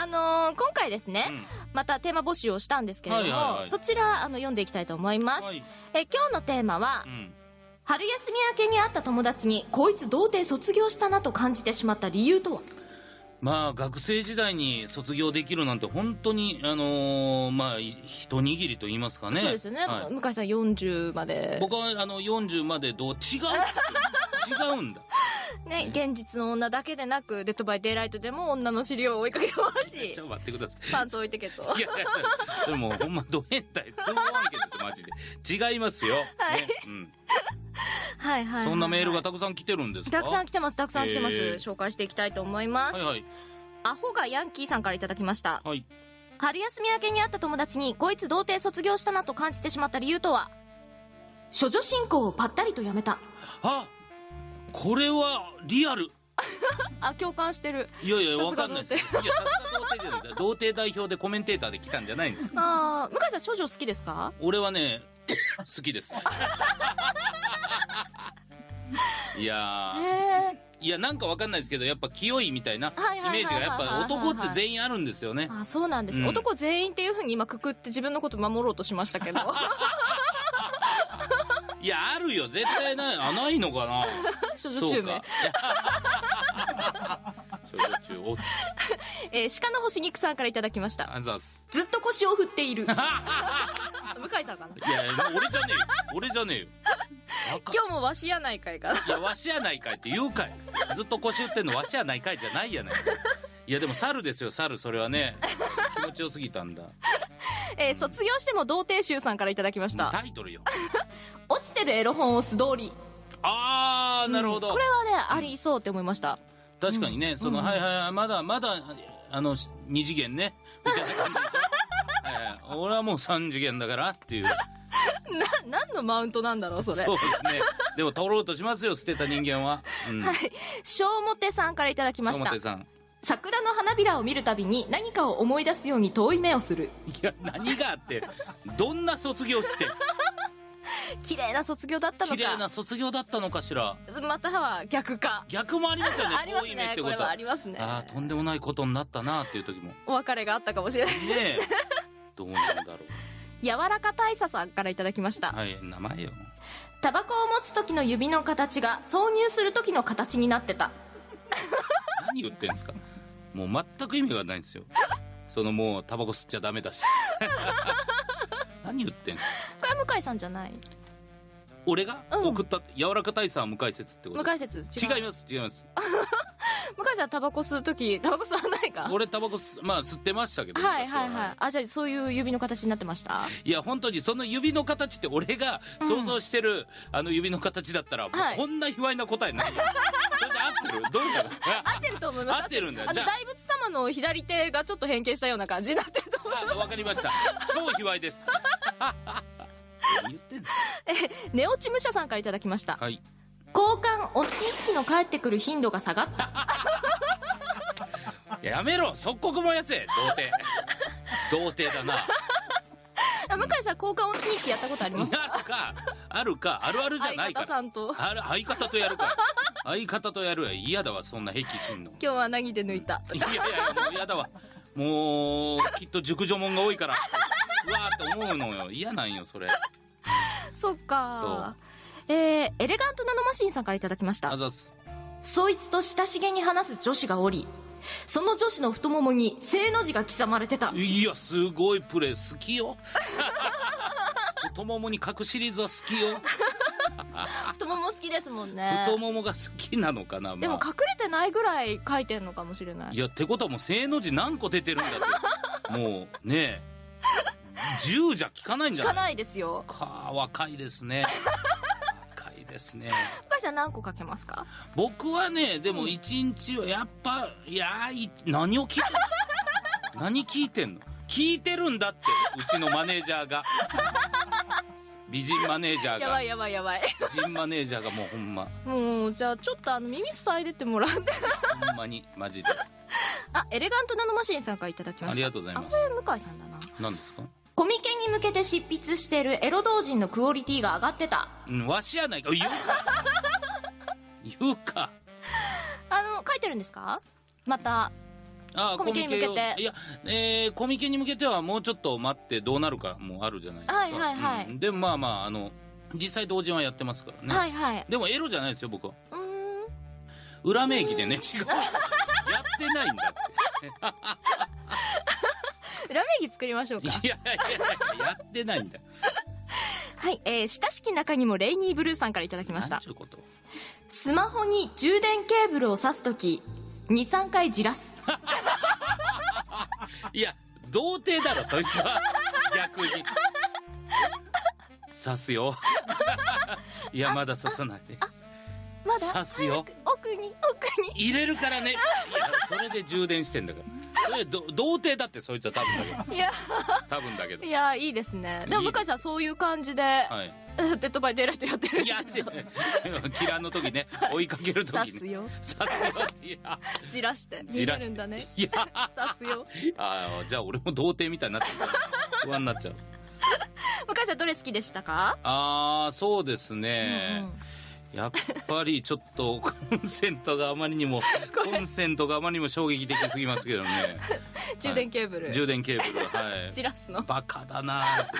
あのー今回ですね、またテーマ募集をしたんですけれども、はいはいはいそちら、あの、読んでいきたいと思います。はい。え、今日のテーマは、うん。春休み明けに会った友達に、こいつ童貞卒業したなと感じてしまった理由とは？まあ、学生時代に卒業できるなんて本当に、あのーまあ、い一握りと言いますかね。そうですよね。はい向井さん40まで。僕は、あの、40までどう、違う 違うんだ。ね、現実の女だけでなく、デッドバイデイライトでも女の尻を追いかけますし ちょ、っと待ってください。パンツ置いてけと。いやいや、それもうほんまド変態、通報案件です、マジで。違いますよ。はいねうん。はいはいはい。そんなメールがたくさん来てるんですか？たくさん来てます、たくさん来てます。紹介していきたいと思います。はいはい。アホがヤンキーさんからいただきました。はい。春休み明けに会った友達に、こいつ童貞卒業したなと感じてしまった理由とは？処女信仰をぱったりとやめた。あこれはリアル。あ、共感してる。いやいや、わかんないです。いや、さすが童貞じゃないです。童貞代表でコメンテーターで来たんじゃないんですよ。あー、向井さん処女好きですか？俺はね、好きです。いやー。いや、なんかわかんないですけど、やっぱ清いみたいなイメージが、やっぱ男って全員あるんですよね。あ、そうなんです、うん男全員っていう風に今くくって自分のこと守ろうとしましたけど。いや、あるよ。絶対ない。あ、ないのかな処女中名。そうか。いや 少女中、おつ。えー鹿の星肉さんからいただきました。あざっす。ずっと腰を振っている。向井さんかな。いや俺じゃねえよ。俺じゃねえよ。若今日もわしやないかいかな。いや、わしやないかいって言うかい。ずっと腰打ってんのわしやないかいじゃないやない。いや、でも猿ですよ、猿。それはね。気持ちよすぎたんだ。えー卒業しても童貞集さんからいただきました。タイトルよ。落ちてるエロ本を素通り。あー、なるほど。これはね、ありそうって思いました。確かにね、その、うんはいはいはい、まだ、まだ、あの、二次元ね。みたいな感じでしょ。はいはい俺はもう三次元だからっていう。な、何のマウントなんだろう、それ。そうですね。でも取ろうとしますよ、捨てた人間は。うん。はい。小表さんからいただきました表。さん。桜の花びらを見るたびに何かを思い出すように遠い目をする。いや、何があって、どんな卒業して、綺麗な卒業だったの綺麗なか。卒業だったのかしら。または逆か。逆もありますよね、ありますね。これはあ。りますね。ああ、とんでもないことになったなっていう時も。お別れがあったかもしれない。ねえ。どうなんだろう。柔らか大佐さんからいただきました。はい、名前よ。タバコを持つ時の指の形が挿入する時の形になってた。何言ってんすかもう全く意味がないんですよ。そのもう、タバコ吸っちゃダメだし。何言ってんすかこれは向井さんじゃない？俺が？うん。送った、柔らか大佐は向井説ってこと？向井説違います、違います。向井さんタバコ吸う時、タバコ吸わないか？俺タバコ吸、まあ吸ってましたけど。はい昔はいはい。あ、じゃあそういう指の形になってました？いや、本当にその指の形って俺が想像してる、あの指の形だったら、はい。こんな卑猥な答えないよ。それで合ってる？どうだろう合ってると思います。合ってるんだよあの、じゃあ大仏様の左手がちょっと変形したような感じになってると思う。あ、わかりました。超卑猥です。何言ってんですネオチさんからいただきました。かはい。交換お日記の帰ってくる頻度が下がった。い ややめろ即刻燃やせ童貞。童貞だな。あ向井さん交換お日記やったことありますある か、あるか、あるあるじゃ相方ないから。さんと。ある相方とやるか。相方とやるや嫌だわ、そんな癖しんの。今日は何で抜いた。いやいや、もう嫌だわ。もう、きっと熟女もんが多いから、うわーって思うのよ。嫌なんよ、それ。そっか。えー、エレガントナノマシンさんからいただきましたあ。ざす。そいつと親しげに話す女子がおり、その女子の太ももに正の字が刻まれてた。いや、すごいプレイ好きよ。太ももに書くシリーズは好きよ。きですもんね。太ももが好きなのかな、まあ。でも隠れてないぐらい書いてんのかもしれない。いや、ってことはもう正の字何個出てるんだって。もう、ねえ。10じゃ効かないんじゃない聞かないですよ。か、若いですね。若いですね。深井さん何個書けますか？僕はね、でも一日はやっぱ、いやい何を聞いて 何聞いてんの？聞いてるんだって、うちのマネージャーが。美人マネージャーが。やばいやばいやばい。美人マネージャーがもうほんま、もう、じゃあちょっとあの耳塞いでってもらって。ほんまに、マジで。あ、エレガントナノマシンさんからいただきました。ありがとうございますあ、これ向井さんだな。何ですか？コミケに向けて執筆してるエロ同人のクオリティが上がってた。うん、わしやないか。言うか。言うか。あの、書いてるんですか？また。あコミケに向けて。いや、えーコミケに向けてはもうちょっと待ってどうなるかもあるじゃないですか。はいはいはい。うん。でもまあまああの実際同人はやってますからね、はいはい。でもエロじゃないですよ僕は。うーん。裏名義でね違う。やってないんだって。裏名義作りましょうか。いやいやいややってないんだよ。はい、えー、親しき中にもレイニーブルーさんからいただきました。なんちゅうこと。スマホに充電ケーブルを挿すとき23回じらす いや童貞だろそいつは。逆に。刺すよ。いやまだ刺さない。でまだ刺すよ。奥に奥に。入れるからね。いやそれで充電してんだから童貞だってそいつは多分だけど。いや。多分だけど。いやいいですね。でも向井さんそういう感じで、はい。デッドバイデイライトやってるんいや違う。キラーの時ね 追いかける時に刺すよ。刺すよって。いや。じらして。じらるんだね。いや。刺すよ。あーじゃあ俺も童貞みたいになってる不安になっちゃう。向井さんどれ好きでしたか、ああそうですうんね、うんやっぱりちょっとコンセントがあまりにも コンセントがあまりにも衝撃的すぎますけどね。充電ケーブル、充電ケーブルはい。じらすの。バカだなーって